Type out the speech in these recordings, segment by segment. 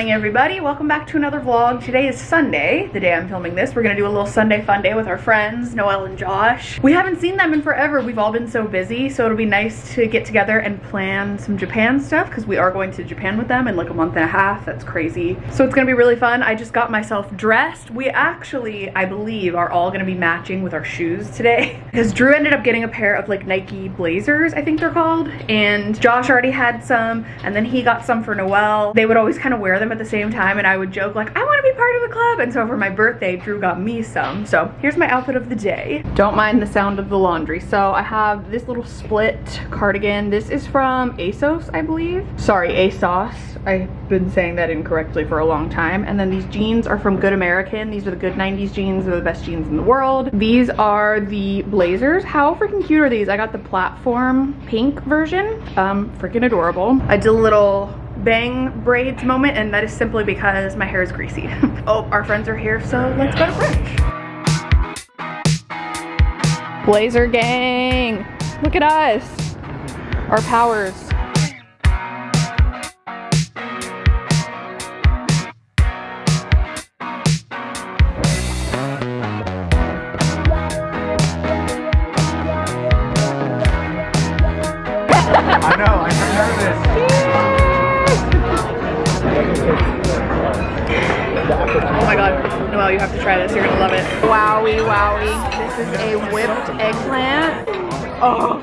morning everybody. Welcome back to another vlog. Today is sunday the day i'm filming this. We're gonna do a little sunday fun day with our friends noel and josh. We haven't seen them in forever. We've all been so busy so it'll be nice to get together and plan some japan stuff because we are going to japan with them in like a month and a half. That's crazy. So it's gonna be really fun. I just got myself dressed. We actually i believe are all gonna be matching with our shoes today because drew ended up getting a pair of like nike blazers i think they're called and josh already had some and then he got some for noel they would always kind of wear them at the same time and I would joke like, I want to be part of the club. And so for my birthday, Drew got me some. So here's my outfit of the day. Don't mind the sound of the laundry. So I have this little split cardigan. This is from ASOS, I believe. Sorry, ASOS. I've been saying that incorrectly for a long time. And then these jeans are from Good American. These are the good 90s jeans. They're the best jeans in the world. These are the blazers. How freaking cute are these? I got the platform pink version. Um, freaking adorable. I did a little bang braids moment and that is simply because my hair is greasy. oh, our friends are here, so let's go to brunch. Blazer gang, look at us, our powers. Oh my god, Noel, you have to try this. You're gonna love it. Wowie, wowie. This is a whipped eggplant. Oh,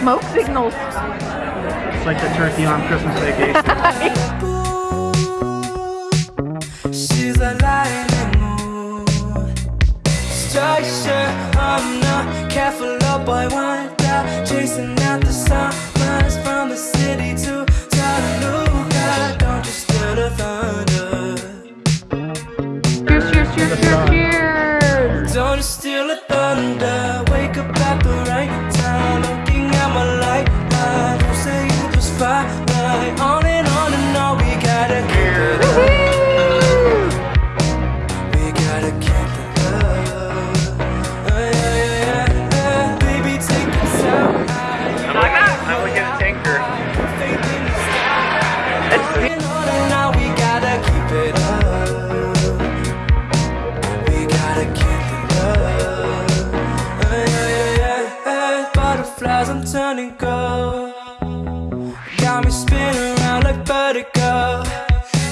smoke signals. It's like the turkey on Christmas vacation. She's a lightning mood. Structure, I'm not careful, oh boy, one down. Chasing out the summers Steal the thunder. Wake up at the right time. Looking at my light. Don't say it was fine. On and on and on. We gotta keep it Got me spinning around like vertigo.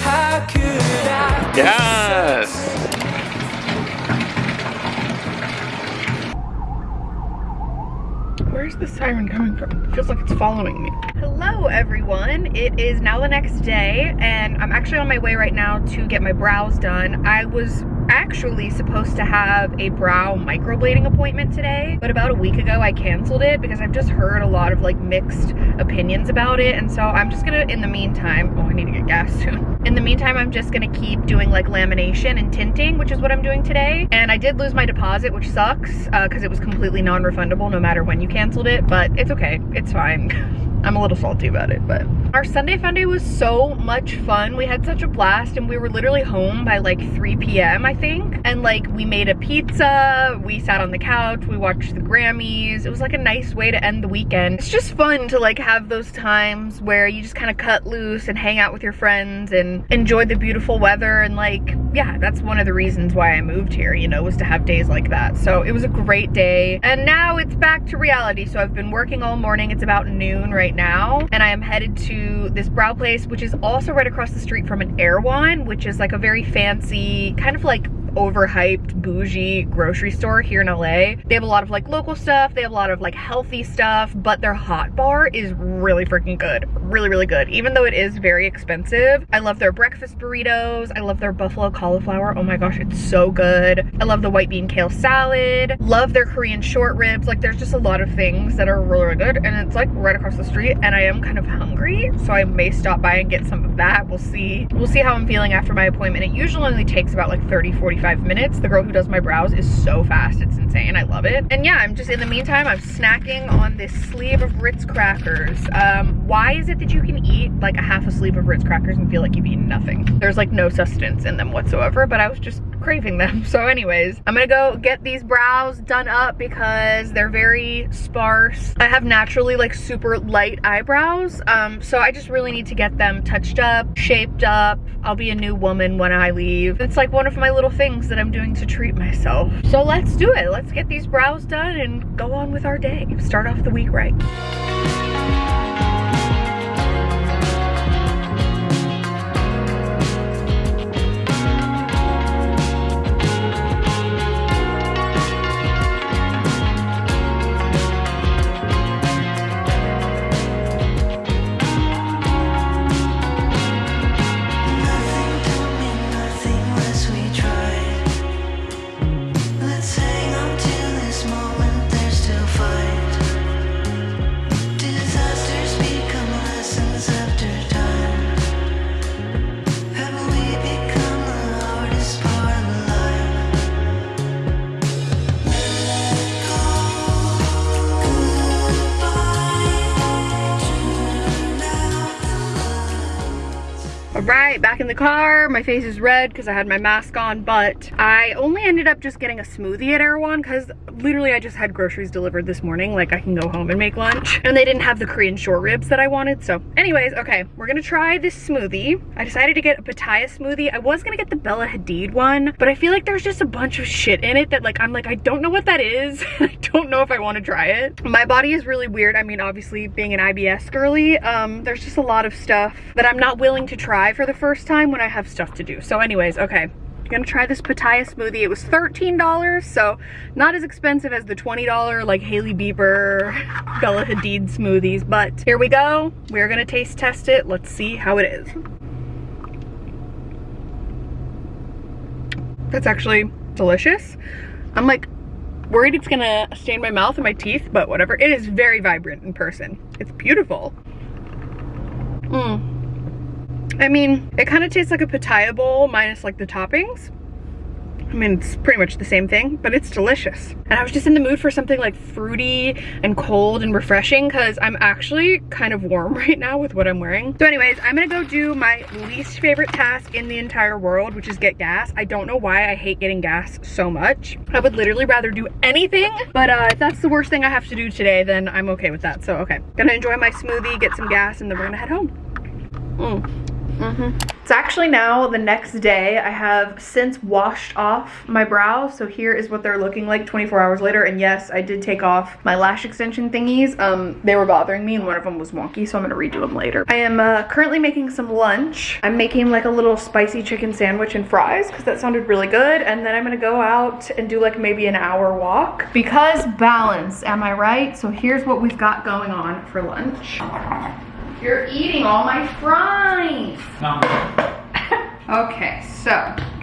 How could I? Yes! Where's the siren coming from? It feels like it's following me. Hello everyone. It is now the next day and I'm actually on my way right now to get my brows done. I was actually supposed to have a brow microblading appointment today, but about a week ago I canceled it because I've just heard a lot of like mixed opinions about it. And so I'm just gonna, in the meantime, oh, I need to get gas soon. In the meantime, I'm just gonna keep doing like lamination and tinting, which is what I'm doing today. And I did lose my deposit, which sucks uh, because it was completely non-refundable no matter when you canceled it, but it's okay, it's fine. I'm a little salty about it, but. Our Sunday fun day was so much fun. We had such a blast and we were literally home by like 3 p.m. I think. And like we made a pizza, we sat on the couch, we watched the Grammys. It was like a nice way to end the weekend. It's just fun to like have those times where you just kind of cut loose and hang out with your friends and enjoy the beautiful weather and like, yeah, that's one of the reasons why I moved here, you know, was to have days like that. So it was a great day. And now it's back to reality. So I've been working all morning. It's about noon right now. And I am headed to this brow place, which is also right across the street from an Erewhon, which is like a very fancy, kind of like overhyped bougie grocery store here in LA. They have a lot of like local stuff, they have a lot of like healthy stuff, but their hot bar is really freaking good. Really, really good. Even though it is very expensive. I love their breakfast burritos. I love their buffalo cauliflower. Oh my gosh, it's so good. I love the white bean kale salad. Love their Korean short ribs. Like there's just a lot of things that are really, really good. And it's like right across the street and I am kind of hungry. So I may stop by and get some of that. We'll see. We'll see how I'm feeling after my appointment. It usually only takes about like 30, 45 45 minutes. The girl who does my brows is so fast. It's insane. I love it. And yeah, I'm just in the meantime, I'm snacking on this sleeve of Ritz crackers. Um, why is it that you can eat like a half a sleeve of Ritz crackers and feel like you've eaten nothing? There's like no sustenance in them whatsoever, but I was just craving them. So anyways, I'm gonna go get these brows done up because they're very sparse. I have naturally like super light eyebrows. Um, so I just really need to get them touched up, shaped up. I'll be a new woman when I leave. It's like one of my little things that I'm doing to treat myself. So let's do it. Let's get these brows done and go on with our day. Start off the week right. My face is red because I had my mask on, but I only ended up just getting a smoothie at Erewhon because literally I just had groceries delivered this morning. Like I can go home and make lunch. And they didn't have the Korean short ribs that I wanted. So anyways, okay, we're gonna try this smoothie. I decided to get a pitaya smoothie. I was gonna get the Bella Hadid one, but I feel like there's just a bunch of shit in it that like, I'm like, I don't know what that is. I don't know if I wanna try it. My body is really weird. I mean, obviously being an IBS girly, um, there's just a lot of stuff that I'm not willing to try for the first time when I have stuff to do. So anyways, okay. I'm gonna try this pitaya smoothie. It was $13, so not as expensive as the $20 like Hailey Bieber, Bella Hadid smoothies, but here we go. We're gonna taste test it. Let's see how it is. That's actually delicious. I'm like worried it's gonna stain my mouth and my teeth, but whatever. It is very vibrant in person. It's beautiful. Mmm. I mean, it kind of tastes like a pitaya bowl minus like the toppings. I mean, it's pretty much the same thing, but it's delicious. And I was just in the mood for something like fruity and cold and refreshing because I'm actually kind of warm right now with what I'm wearing. So anyways, I'm gonna go do my least favorite task in the entire world, which is get gas. I don't know why I hate getting gas so much. I would literally rather do anything, but uh, if that's the worst thing I have to do today, then I'm okay with that. So okay, gonna enjoy my smoothie, get some gas, and then we're gonna head home. Mm. Mm-hmm. It's actually now the next day. I have since washed off my brows. So here is what they're looking like 24 hours later. And yes, I did take off my lash extension thingies. Um, they were bothering me and one of them was wonky. So I'm gonna redo them later. I am uh, currently making some lunch. I'm making like a little spicy chicken sandwich and fries because that sounded really good. And then I'm gonna go out and do like maybe an hour walk because balance, am I right? So here's what we've got going on for lunch. You're eating all my fries. okay, so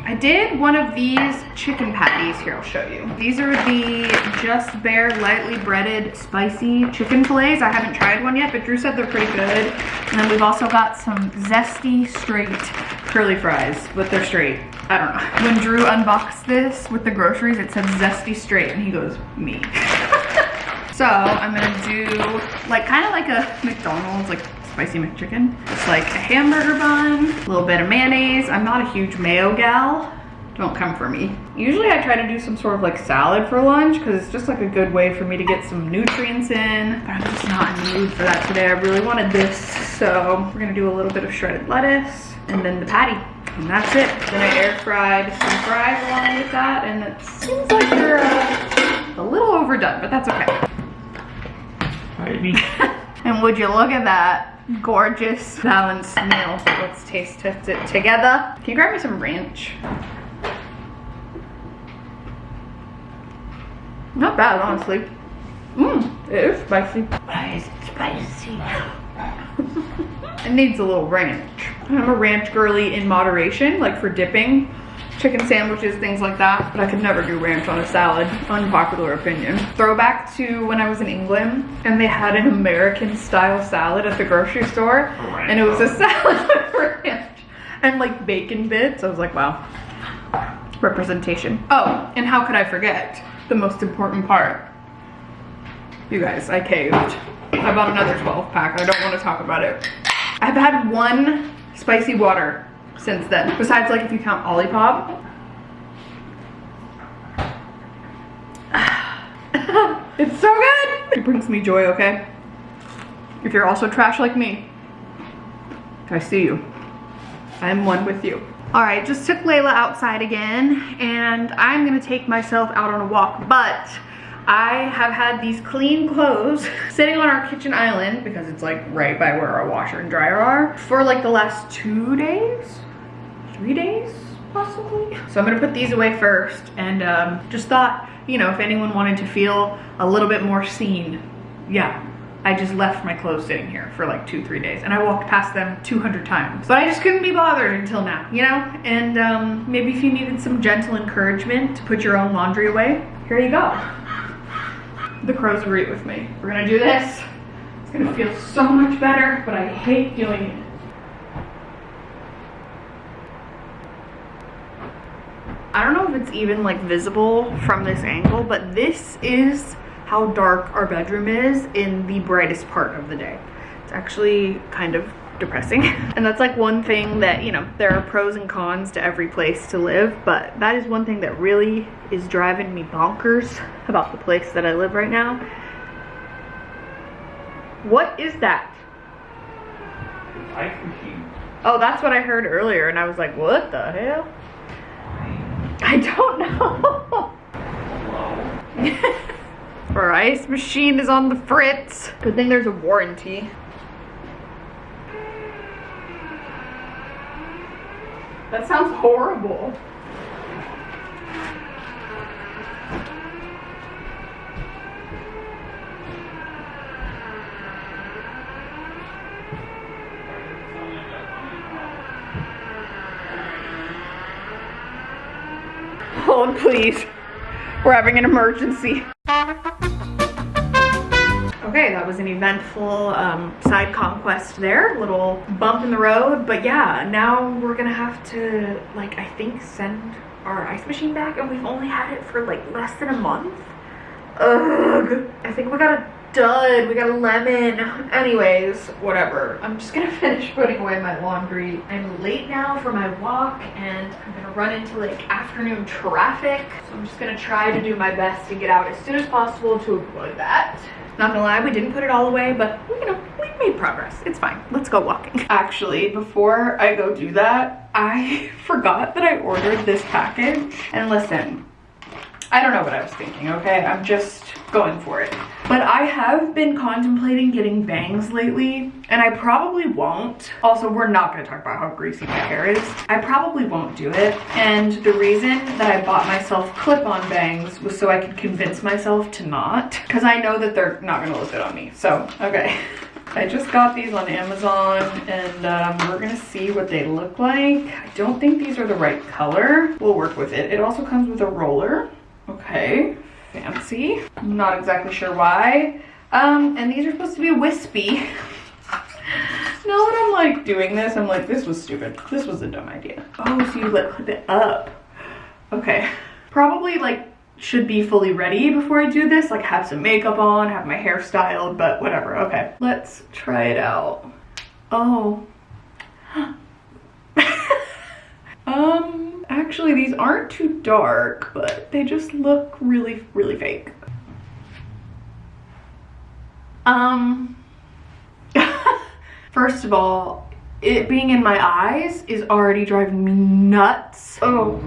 I did one of these chicken patties. Here, I'll show you. These are the Just Bare lightly breaded spicy chicken fillets. I haven't tried one yet, but Drew said they're pretty good. And then we've also got some zesty straight curly fries, but they're straight. I don't know. When Drew unboxed this with the groceries, it said zesty straight, and he goes, me. So I'm gonna do like kind of like a McDonald's like spicy McChicken. It's like a hamburger bun, a little bit of mayonnaise. I'm not a huge mayo gal. Don't come for me. Usually I try to do some sort of like salad for lunch because it's just like a good way for me to get some nutrients in. But I'm just not in the mood for that today. I really wanted this. So we're gonna do a little bit of shredded lettuce and then the patty. And that's it. Then I air fried some fries along with that and it seems like they're uh, a little overdone, but that's okay. and would you look at that gorgeous balanced meal. Let's taste test it together. Can you grab me some ranch? Not bad, honestly. Mmm, it is spicy. Why is it spicy? it needs a little ranch. I'm a ranch girly in moderation, like for dipping chicken sandwiches, things like that. But I could never do ranch on a salad. Unpopular opinion. Throwback to when I was in England and they had an American style salad at the grocery store. And it was a salad with ranch and like bacon bits. I was like, wow. Representation. Oh, and how could I forget the most important part? You guys, I caved. I bought another 12 pack. I don't want to talk about it. I've had one spicy water since then. Besides like if you count Olipop. it's so good! It brings me joy, okay? If you're also trash like me, I see you. I'm one with you. All right, just took Layla outside again and I'm gonna take myself out on a walk, but I have had these clean clothes sitting on our kitchen island because it's like right by where our washer and dryer are for like the last two days three days possibly. So I'm gonna put these away first and um, just thought, you know, if anyone wanted to feel a little bit more seen, yeah, I just left my clothes sitting here for like two, three days and I walked past them 200 times. But I just couldn't be bothered until now, you know? And um, maybe if you needed some gentle encouragement to put your own laundry away, here you go. The crows agree with me. We're gonna do this. It's gonna feel so much better, but I hate doing it. I don't know if it's even like visible from this angle, but this is how dark our bedroom is in the brightest part of the day. It's actually kind of depressing. And that's like one thing that, you know, there are pros and cons to every place to live, but that is one thing that really is driving me bonkers about the place that I live right now. What is that? Ice machine. Oh, that's what I heard earlier, and I was like, what the hell? I don't know. Our ice machine is on the fritz. Good thing there's a warranty. That sounds horrible. Hold, please. We're having an emergency. Okay, that was an eventful um, side conquest there, little bump in the road. But yeah, now we're gonna have to, like, I think send our ice machine back and we've only had it for like less than a month. Ugh. I think we got a dud, we got a lemon. Anyways, whatever. I'm just gonna finish putting away my laundry. I'm late now for my walk and I'm gonna run into like afternoon traffic. So I'm just gonna try to do my best to get out as soon as possible to avoid that. Not gonna lie, we didn't put it all away, but you know, we made progress. It's fine. Let's go walking. Actually, before I go do that, I forgot that I ordered this package. And listen, I don't know what I was thinking, okay? I'm just going for it. But I have been contemplating getting bangs lately, and I probably won't. Also, we're not gonna talk about how greasy my hair is. I probably won't do it. And the reason that I bought myself clip-on bangs was so I could convince myself to not, because I know that they're not gonna look good on me. So, okay. I just got these on Amazon and um, we're gonna see what they look like. I don't think these are the right color. We'll work with it. It also comes with a roller. Okay, fancy. I'm not exactly sure why. Um, and these are supposed to be wispy. now that I'm like doing this, I'm like, this was stupid. This was a dumb idea. Oh, so you like clip it up. Okay. Probably like should be fully ready before I do this. Like have some makeup on, have my hair styled, but whatever. Okay, let's try it out. Oh. um, actually these aren't too dark, but they just look really, really fake. Um, first of all, it being in my eyes is already driving me nuts. Oh,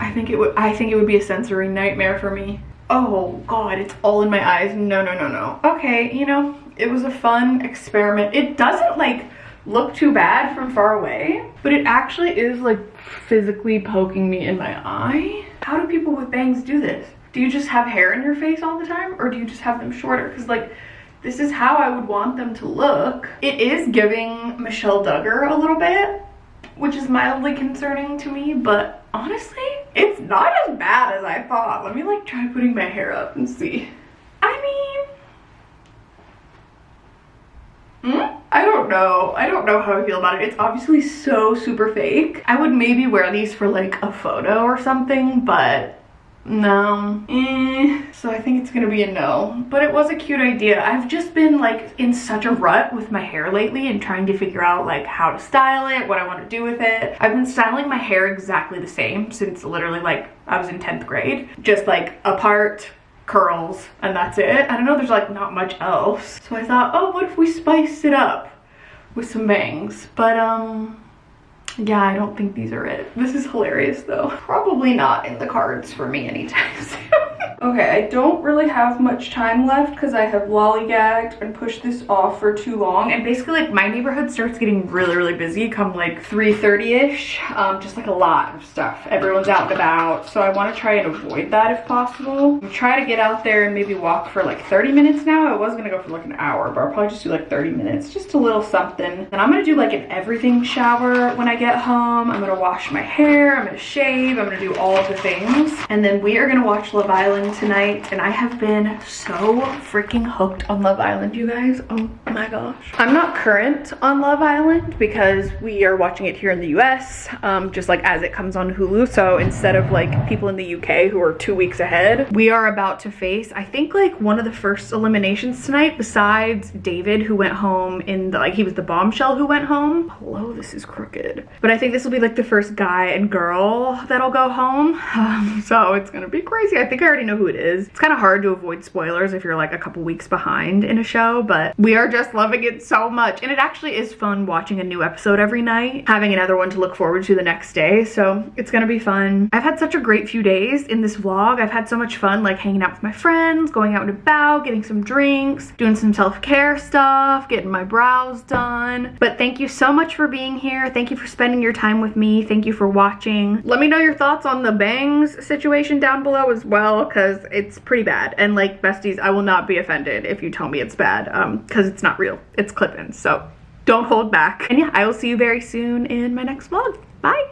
I think it would, I think it would be a sensory nightmare for me. Oh God, it's all in my eyes. No, no, no, no. Okay, you know, it was a fun experiment. It doesn't like look too bad from far away, but it actually is like physically poking me in my eye. How do people with bangs do this? Do you just have hair in your face all the time or do you just have them shorter? Because like, this is how I would want them to look. It is giving Michelle Duggar a little bit, which is mildly concerning to me, but honestly, it's not as bad as I thought. Let me like try putting my hair up and see. I mean, hmm? I don't know. I don't know how I feel about it. It's obviously so super fake. I would maybe wear these for like a photo or something, but no. Eh. So I think it's gonna be a no. But it was a cute idea. I've just been like in such a rut with my hair lately and trying to figure out like how to style it, what I want to do with it. I've been styling my hair exactly the same since literally like I was in 10th grade. Just like a part curls and that's it. I don't know, there's like not much else. So I thought, oh, what if we spiced it up with some bangs? But um, yeah, I don't think these are it. This is hilarious though. Probably not in the cards for me anytime soon. Okay, I don't really have much time left because I have lollygagged and pushed this off for too long. And basically like my neighborhood starts getting really, really busy come like 3.30ish. Um, just like a lot of stuff. Everyone's out and about. So I want to try and avoid that if possible. I'm try to get out there and maybe walk for like 30 minutes now. I was going to go for like an hour, but I'll probably just do like 30 minutes. Just a little something. And I'm going to do like an everything shower when I get home. I'm going to wash my hair. I'm going to shave. I'm going to do all of the things. And then we are going to watch Love Island tonight. And I have been so freaking hooked on Love Island, you guys. Oh my gosh. I'm not current on Love Island because we are watching it here in the US, um, just like as it comes on Hulu. So instead of like people in the UK who are two weeks ahead, we are about to face, I think like one of the first eliminations tonight besides David who went home in the, like he was the bombshell who went home. Hello, this is crooked. But I think this will be like the first guy and girl that'll go home. Um, so it's gonna be crazy. I think I already know who it is. It's kind of hard to avoid spoilers if you're like a couple weeks behind in a show, but we are just loving it so much. And it actually is fun watching a new episode every night, having another one to look forward to the next day. So it's gonna be fun. I've had such a great few days in this vlog. I've had so much fun like hanging out with my friends, going out and about, getting some drinks, doing some self-care stuff, getting my brows done. But thank you so much for being here. Thank you for spending your time with me. Thank you for watching. Let me know your thoughts on the bangs situation down below as well because it's pretty bad. And like besties, I will not be offended if you tell me it's bad um because it's not real. It's clip-ins. So don't hold back. And yeah, I will see you very soon in my next vlog. Bye.